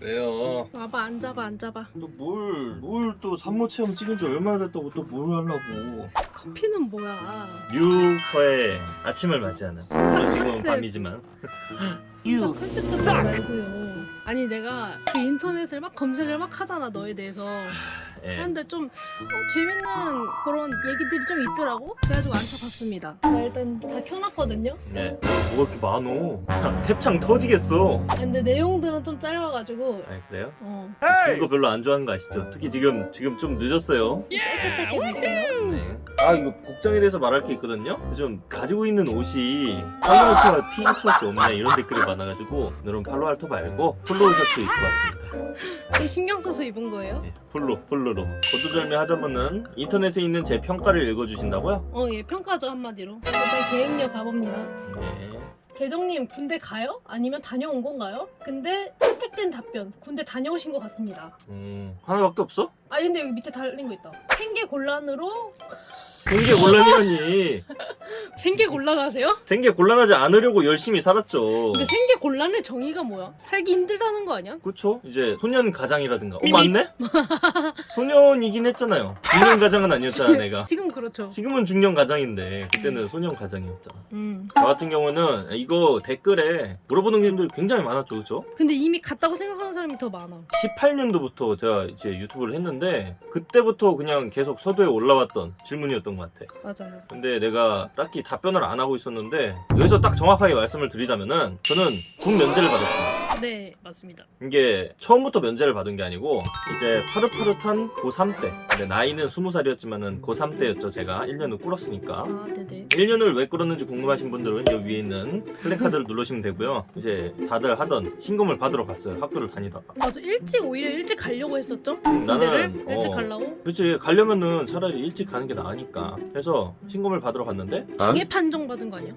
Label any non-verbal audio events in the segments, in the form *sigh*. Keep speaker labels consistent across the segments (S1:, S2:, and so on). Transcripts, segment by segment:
S1: 왜요?
S2: 와봐 앉아봐 앉아봐.
S1: 또뭘뭘 또 산모 체험 찍은 지 얼마나 됐다고 또 뭘 하려고?
S2: 커피는 뭐야?
S1: 뉴커의 아침을 맞이하는 지금
S2: 컨셉.
S1: 밤이지만.
S2: 말고요 아니 내가 그 인터넷을 막 검색을 막 하잖아 너에 대해서
S1: 예.
S2: 근데 좀 어, 재밌는 그런 얘기들이 좀 있더라고 그래가지고 앉혀봤습니다 나 일단 다 켜놨거든요
S1: 예. 뭐가 이렇게 많어 *laughs* 탭창 터지겠어
S2: 근데 내용들은 좀 짧아가지고
S1: 아 그래요? 어긴 거 별로 안 좋아하는 거 아시죠? 특히 지금 지금 좀 늦었어요
S2: 짧게 짧게 볼게요
S1: 네. 아 이거 복장에 대해서 말할 게 있거든요. 좀 가지고 있는 옷이 팔로알토와 티셔츠밖에 없네 이런 댓글이 많아가지고 오늘은 팔로알토 말고 폴로 셔츠 입고 왔습니다.
S2: 좀 신경 써서 입은 거예요?
S1: 네, 폴로 폴로로 거두절미 하자면은 인터넷에 있는 제 평가를 읽어주신다고요?
S2: 어 예 평가죠 한마디로 일단 계획력 가봅니다
S1: 네.
S2: 대정님 군대 가요? 아니면 다녀온 건가요? 근데 채택된 답변 군대 다녀오신 것 같습니다
S1: 음 하나밖에 없어?
S2: 아 근데 여기 밑에 달린 거 있다 생계 곤란으로
S1: 생계 곤란이라니. *laughs*
S2: 생계 곤란하세요?
S1: 생계 곤란하지 않으려고 열심히 살았죠.
S2: 근데 생계 곤란의 정의가 뭐야? 살기 힘들다는 거 아니야?
S1: 그쵸? 이제 소년 가장이라든가. 어 맞네? *laughs* 소년이긴 했잖아요. 중년 가장은 아니었잖아 내가.
S2: 지금 그렇죠
S1: 지금은 중년 가장인데 그때는 소년 가장이었잖아.
S2: 음
S1: 저 같은 경우는 이거 댓글에 물어보는 분들이 굉장히 많았죠, 그죠?
S2: 근데 이미 갔다고 생각하는 사람이 더 많아
S1: 18년도부터 제가 이제 유튜브를 했는데 그때부터 그냥 계속 서두에 올라왔던 질문이었던 것 같아.
S2: 맞아요
S1: 근데 내가 딱히 답변을 안 하고 있었는데 여기서 딱 정확하게 말씀을 드리자면은 저는 군 면제를 받았습니다.
S2: 네 맞습니다
S1: 이게 처음부터 면제를 받은 게 아니고 이제 파릇파릇한 고3 때 근데 나이는 20살이었지만은 고3 때였죠 제가 1년을 꿇었으니까
S2: 아 네네
S1: 1년을 왜 끌었는지 궁금하신 분들은 여기 위에 있는 플래카드를 누르시면 되고요. 이제 다들 하던 신검을 받으러 갔어요. 학교를 다니다가.
S2: 맞아 일찍 오히려 일찍 가려고 했었죠?
S1: 음,
S2: 군대를
S1: 나는,
S2: 일찍
S1: 어.
S2: 가려고
S1: 그렇지 가려면은 차라리 일찍 가는 게 나으니까. 그래서 신검을 받으러 갔는데
S2: 장애 판정 받은 거 아니야?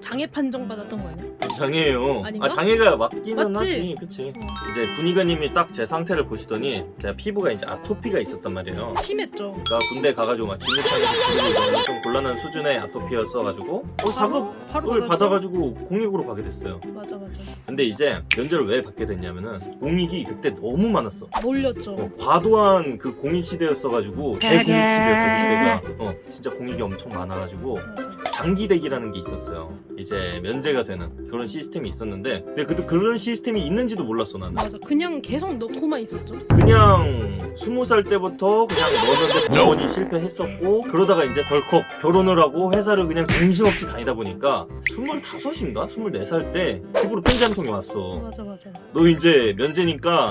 S2: 장애 판정 받았던 거 아니야?
S1: 장애예요.
S2: 아닌가?
S1: 아 장애가 맞기는? 하지. 그치.
S2: 어.
S1: 이제 군의관님이 딱 제 상태를 보시더니 제가 피부가 이제 아토피가 있었단 말이에요.
S2: 심했죠
S1: 나 군대 가가지고 막 진흙탕에서 좀 곤란한 수준의 아토피였어가지고 어,
S2: 받았죠?
S1: 받아가지고 공익으로 가게 됐어요.
S2: 맞아 맞아
S1: 근데 이제 면제를 왜 받게 됐냐면은 공익이 그때 너무 많았어.
S2: 몰렸죠
S1: 어, 과도한 그 공익 시대였어가지고 대공익 시대였어 그때가. 어 진짜 공익이 엄청 많아가지고
S2: 맞아
S1: 장기 대기라는 게 있었어요. 이제 면제가 되는 그런 시스템이 있었는데 근데 그 그런 시스템 이 있는지도 몰랐어 나는.
S2: 맞아 그냥 계속 넣고만 있었죠
S1: 그냥 스무 살 때부터 그냥 넣었는데 번번이 실패했었고 그러다가 이제 덜컥 결혼을 하고 회사를 그냥 정신없이 다니다 보니까 스물다섯인가 스물네 살 때 집으로 편지 한 통이 왔어.
S2: 맞아 맞아
S1: 너 이제 면제니까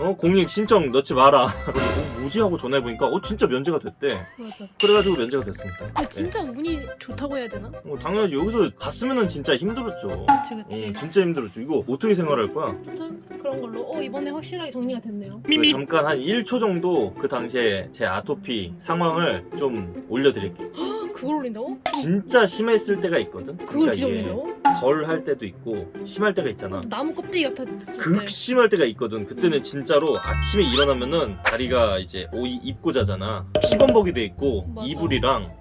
S1: 어 공익 신청 넣지 마라. 어, 뭐지 하고 전화해 보니까 어 진짜 면제가 됐대.
S2: 맞아
S1: 그래가지고 면제가 됐습니다.
S2: 근데 진짜 운이 좋다고 해야 되나?
S1: 네. 어, 당연하지 여기서 갔으면은 진짜 힘들었죠.
S2: 그치 그치
S1: 어, 진짜 힘들었죠. 이거 어떻게 생활 할 거야?
S2: 아무튼 그런 걸로 어 이번에 확실하게 정리가 됐네요
S1: 그 잠깐 한 1초 정도 그 당시에 제 아토피 상황을 좀 올려드릴게요.
S2: 헉, 그걸 올린다고?
S1: 진짜 심했을 때가 있거든.
S2: 그걸 진짜 올린다고?
S1: 덜할 때도 있고 심할 때가 있잖아.
S2: 나무 껍데기 때
S1: 극심할 때가 있거든. 그때는 진짜로 아침에 일어나면은 다리가 이제 옷 입고 자잖아. 피범벅이 돼 있고
S2: 맞아.
S1: 이불이랑.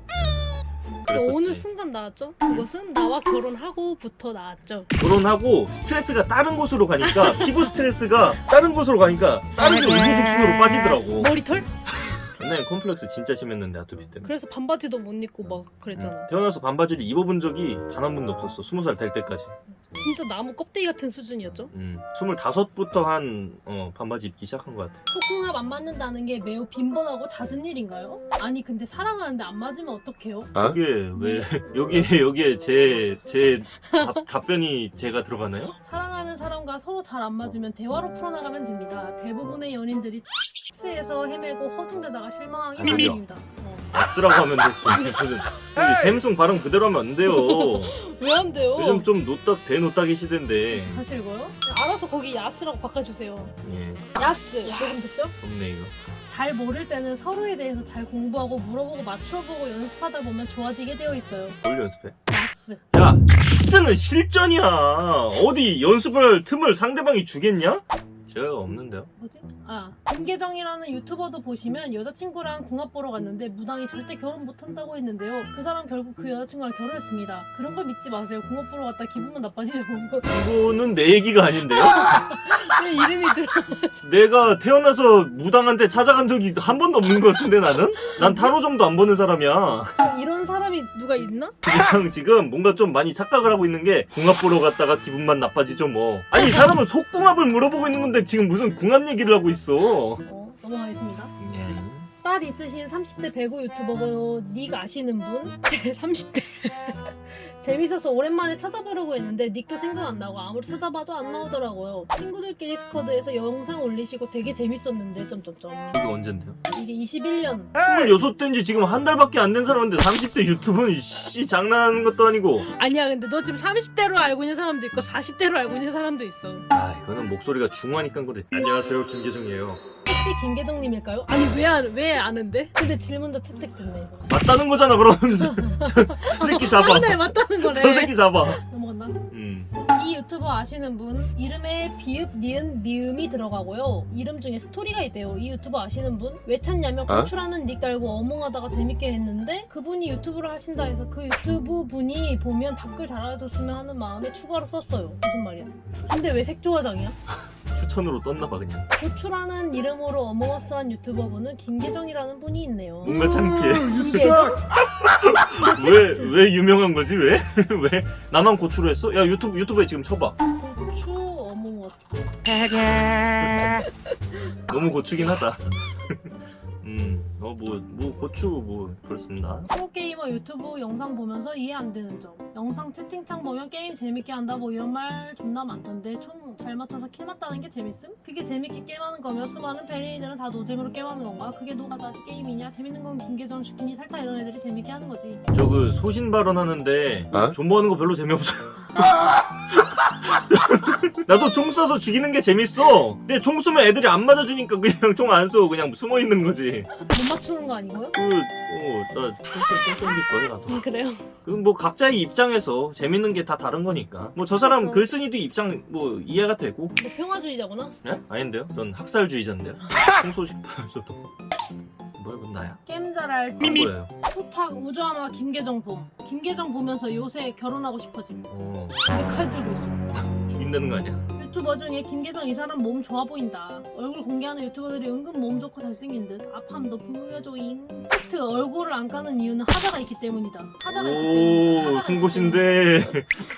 S1: 그랬었지.
S2: 어느 순간 나왔죠? 그것은 나와 결혼하고부터 나왔죠
S1: 결혼하고 스트레스가 다른 곳으로 가니까 피부 스트레스가 다른 곳으로 가니까 다른 게 우후죽순으로 빠지더라고.
S2: 머리털?
S1: 옛날에 컴플렉스 진짜 심했는데 아토피 때문에.
S2: 그래서 반바지도 못 입고 막 그랬잖아
S1: 태어나서 반바지를 입어본 적이 단 한 번도 없었어. 스무 살 될 때까지.
S2: 진짜 나무 껍데기 같은 수준이었죠?
S1: 음, 스물다섯부터 한 어, 반바지 입기 시작한 것 같아.
S2: 속궁합 안 맞는다는 게 매우 빈번하고 잦은 일인가요? 아니 근데 사랑하는데 안 맞으면 어떡해요?
S1: 여기에 왜 *laughs* 여기에 여기에 제 제 답변이 제가 들어가나요?
S2: 사랑 하는 사람과 서로 잘 안 맞으면 대화로 풀어나가면 됩니다. 대부분의 연인들이 X에서 헤매고 허둥대다가 실망하기. 마련입니다. 어.
S1: S라고 하면. 저는 근데 샘송 발음 그대로 하면 안 돼요. *laughs*
S2: 왜 안 돼요?
S1: 요즘 좀 노딱 대노딱이 시대인데.
S2: 하실 거요? 알아서 거기 야스라고 바꿔주세요.
S1: 예,
S2: 야스. 듣죠?
S1: 없네 이거.
S2: 잘 모를 때는 서로에 대해서 잘 공부하고 물어보고 맞춰보고 연습하다 보면 좋아지게 되어 있어요.
S1: 뭘 연습해?
S2: 야스.
S1: 야, X는 실전이야. 어디 연습을 틈을 상대방이 주겠냐? 제가 없는데요.
S2: 뭐지? 아 김계정이라는 유튜버도 보시면 여자친구랑 궁합 보러 갔는데 무당이 절대 결혼 못한다고 했는데요. 그 사람 결국 그 여자친구랑 결혼했습니다. 그런 거 믿지 마세요. 궁합 보러 갔다 기분만 나빠지죠. 이거
S1: 이거는 내 얘기가 아닌데요. *laughs*
S2: 왜 이름이 들어?
S1: 내가 태어나서 무당한테 찾아간 적이 한 번도 없는 것 같은데 나는? 난 타로점도 안 보는 사람이야.
S2: 이런 사람이 누가 있나?
S1: 그냥 지금 뭔가 좀 많이 착각을 하고 있는 게 궁합 보러 갔다가 기분만 나빠지죠 뭐. 아니 이 사람은 속궁합을 물어보고 있는 건데 지금 무슨 궁합 얘기를 하고 있어.
S2: 어, 넘어가겠습니다.
S1: 예.
S2: 딸 있으신 30대 배구 유튜버고 닉 아시는 분? *laughs* 제 30대. *laughs* 재밌어서 오랜만에 찾아보려고 했는데 닉도 생각 안 나고 아무리 찾아봐도 안 나오더라고요. 친구들끼리 스쿼드에서 영상 올리시고 되게 재밌었는데 점점점.
S1: 이게 언젠데요?
S2: 이게 21년.
S1: 26대인지 지금 한 달밖에 안 된 사람인데 30대 유튜브는 씨 장난하는 것도 아니고.
S2: 아니야 근데 너 지금 30대로 알고 있는 사람도 있고 40대로 알고 있는 사람도 있어.
S1: 아 이거는 목소리가 중후하니까 그래. 안녕하세요 김계정이에요
S2: 혹시 김계정님일까요? 아니 왜, 안- 왜 아는데? 근데 질문도 채택 됐네
S1: 맞다는 거잖아 그럼 저, 저, 저 새끼 잡아
S2: 맞네 맞다는 거네
S1: 저 새끼 잡아
S2: 넘어갔나?
S1: 음.
S2: 이 유튜버 아시는 분 이름에 비읍, 니은, 미음이 들어가고요. 이름 중에 스토리가 있대요. 이 유튜버 아시는 분? 왜 찾냐면 고추라는 닉 달고 어몽하다가 재밌게 했는데 그분이 유튜브를 하신다 해서 그 유튜브 분이 보면 댓글 달아줬으면 하는 마음에 추가로 썼어요. 무슨 말이야? 근데 왜 색조화장이야?
S1: 추천으로 떴나봐 그냥
S2: 고추라는 이름으로 어몽어스한 유튜버분은 김계정이라는 분이 있네요.
S1: 뭔가 창피해
S2: 김계정?
S1: 왜 왜 유명한 거지 왜? *laughs* 왜 나만 고추로 했어? 야 유튜브 유튜브에 지금 쳐봐
S2: 고추 어몽어스.
S1: 너무 고추긴 하다 음 *laughs* 어뭐 뭐 고추 뭐 그렇습니다
S2: 프로게이머 유튜브 영상 보면서 이해 안 되는 점 영상 채팅창 보면 게임 재밌게 한다 뭐 이런 말 존나 많던데 총 잘 맞춰서 kill 맞다는 게 재밌음? 그게 재밌게 게임하는 거면 수많은 페리니들은 다 노잼으로 게임하는 건가? 그게 노가다지 게임이냐? 재밌는 건 김계정, 슈키니, 살타 이런 애들이 재밌게 하는 거지
S1: 저 그 소신 발언하는데
S3: 어?
S1: 존버하는 거 별로 재미없어요 *laughs* *laughs* 나도 총 쏴서 죽이는 게 재밌어 근데 총 쏘면 애들이 안 맞아주니까 그냥 총 안 쏘고 그냥 숨어 있는 거지
S2: 못 맞추는 거 아니고요?
S1: 그어나 총쏘총기 좋아해 나도
S2: 음, 그래요?
S1: 그뭐 각자의 입장에서 재밌는 게 다 다른 거니까 뭐 저 사람
S2: 그렇죠.
S1: 글쓴이도 입장 뭐 이해가 되고
S2: 너 평화주의자구나?
S1: 예? 아닌데요? 전 학살주의자인데요 *laughs* 총 쏘고 싶어요 저도 그건 나야?
S2: 게임 잘할
S1: 안 보여요
S2: 투탁 우주아마 김계정 봄 김계정 보면서 요새 결혼하고 싶어짐
S1: 어
S2: 근데 칼 들고 있어
S1: 죽인다는 거 아니야?
S2: 유튜버 중에 김계정 이 사람 몸 좋아 보인다. 얼굴 공개하는 유튜버들이 은근 몸 좋고 잘생긴 듯. 아팜도 보여줘잉. 팩트 얼굴을 안 까는 이유는 하자가 있기 때문이다. 하자가 있기 때문에.
S1: 오 승고신데 *laughs*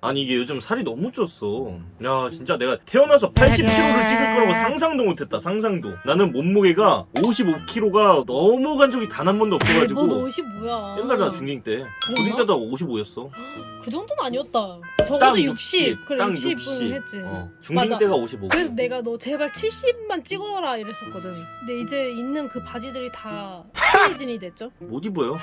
S1: 아니 이게 요즘 살이 너무 쪘어 야 진짜 내가 태어나서 80kg를 찍을 거라고 상상도 못했다 상상도 나는 몸무게가 55kg가 넘어간 적이 단 한 번도. 없어가지고
S2: 뭐 옷이 뭐야?
S1: 옛날에 나 중딩 때 중딩 때도 55였어
S2: 그 정도는 아니었다.
S1: 땅
S2: 적어도 60. 그래
S1: 땅
S2: 60은
S1: 60.
S2: 했지.
S1: 어, 중딩
S2: 맞아.
S1: 때가 55
S2: 그래서 내가 너 제발 70만 찍어라 이랬었거든. 근데 이제 있는 그 바지들이 다 스키니진이 됐죠?
S1: 못 입어요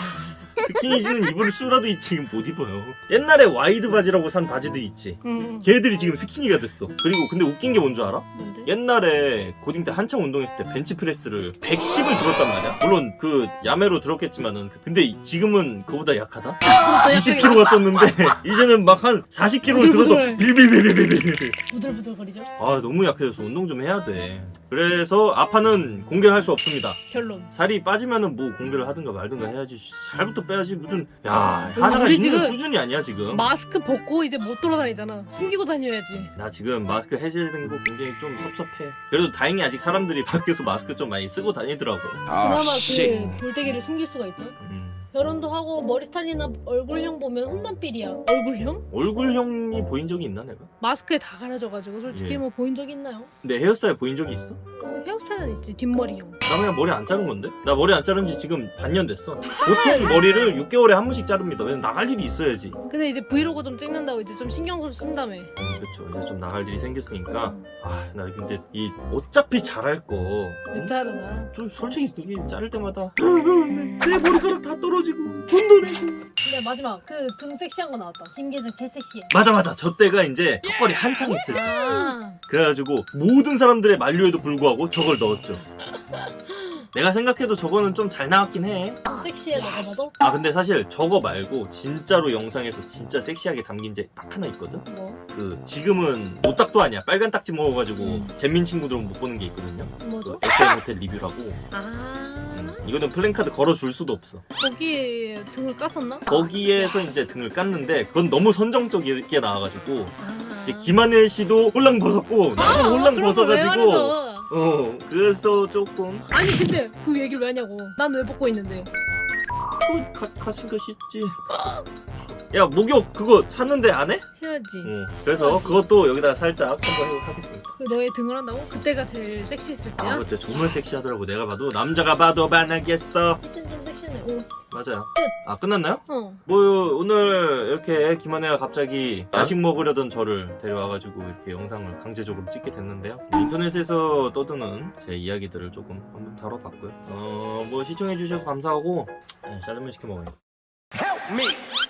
S1: 스키니지는 입을 수라도 있지 지금 못 입어요 옛날에 와이드 바지라고 산 바지들 있지
S2: 응.
S1: 걔들이 지금 스키니가 됐어 그리고 근데 웃긴 게 뭔 줄 알아?
S2: 뭔데?
S1: 옛날에 고딩 때 한창 운동했을 때 벤치프레스를 110을 들었단 말이야. 물론 그 야매로 들었겠지만은 근데 지금은 그보다 약하다.
S2: 더 약하게
S1: 20kg가 쪘는데 *laughs* 이제는 막 한 40kg를 들어도. 빌빌빌빌빌빌.
S2: 부들부들거리죠?
S1: 아 너무 약해져서 운동 좀 해야 돼. 그래서 아파는 공개를 할수 없습니다.
S2: 결론.
S1: 살이 빠지면은 뭐 공개를 하든가 말든가 해야지. 살부터 빼야지 무슨 야 하나가
S2: 우리
S1: 있는
S2: 지금
S1: 수준이 아니야 지금.
S2: 마스크 벗고 이제 못 돌아다니잖아. 숨기고 다녀야지.
S1: 나 지금 마스크 해제된 거 굉장히 좀 섭섭해. 그래도 다행히 아직 사람들이 *laughs* 밖에서 마스크 좀 많이 쓰고 다니더라고.
S2: 그나마
S3: 아, 씨.
S2: 그 볼때기를 숨길 수가 있죠.
S1: 음.
S2: 결혼도 하고 머리 스타일이나 얼굴형 보면 혼남필이야. 얼굴형?
S1: 얼굴형이 보인 적이 있나 내가?
S2: 마스크에 다 가려져가지고 솔직히
S1: 예.
S2: 뭐 보인 적 있나요?
S1: 내 헤어스타일 보인 적이 있어?
S2: 어, 헤어스타일은 있지 뒷머리형.
S1: 나 그냥 머리 안 자른 건데? 나 머리 안 자른 지 지금 반년 됐어. 보통 머리를 6개월에 한 번씩 자릅니다. 왜냐면 나갈 일이 있어야지. 음,
S2: 근데 이제 브이로그 좀 찍는다고 이제 좀 신경 좀 쓴다며.
S1: 그렇죠. 이제 좀 나갈 일이 생겼으니까 아, 나 근데 이 어차피 잘할 거.
S2: 왜 자르나?
S1: 좀 솔직히 이게 자를 때마다 내 머리카락 다 떨어지고 돈도 내고
S2: 근데 마지막 그 등 섹시한 거 나왔다. 김계정 개 섹시해.
S1: 맞아 맞아 저 때가 이제 턱걸이 한창 있을 때
S2: 아,
S1: 그래가지고 모든 사람들의 만류에도 불구하고 저걸 넣었죠 내가 생각해도 저거는 좀 잘 나왔긴 해.
S2: 좀 섹시해 너가 봐도?
S1: 아 근데 사실 저거 말고 진짜로 영상에서 진짜 섹시하게 담긴 게 딱 하나 있거든.
S2: 뭐?
S1: 그 지금은 노딱도 아니야. 빨간 딱지 먹어가지고
S2: 음.
S1: 잼민 친구들은 못 보는 게 있거든요.
S2: 뭐죠?
S1: 그 엑셀 호텔 리뷰라고.
S2: 아
S1: 음, 이거는 플랜카드 걸어줄 수도 없어.
S2: 거기에 등을 깠었나?
S1: 거기에서 이제 등을 깠는데 그건 너무 선정적이게 나와가지고
S2: 아
S1: 이제 김하늘 씨도 홀랑 벗었고 나도 홀랑
S2: 걸왜
S1: 벗어가지고? 어 그래서 조금
S2: 아니 근데 그 얘기를 왜 하냐고 난 왜 벗고 있는데
S1: 어, 가, 가신 거 쉽지 야 목욕 그거 샀는데 안 해?
S2: 해야지
S1: 어 그래서 그것도 여기다가 살짝 첨부해 하겠습니다
S2: 그 너의 등을 한다고? 그때가 제일 섹시했을
S1: 아
S2: 때야?
S1: 그때 정말 섹시하더라고 내가 봐도 남자가 봐도 반하겠어
S2: 그땐 좀 섹시하네 오.
S1: 맞아요. 아 끝났나요?
S2: 어.
S1: 뭐 오늘 이렇게 김한혜가 갑자기 야식 먹으려던 저를 데려와가지고 이렇게 영상을 강제적으로 찍게 됐는데요. 인터넷에서 떠드는 제 이야기들을 조금 한번 다뤄봤고요. 어 뭐 시청해주셔서 감사하고 네, 짜장면 시켜 먹어요.
S3: Help me!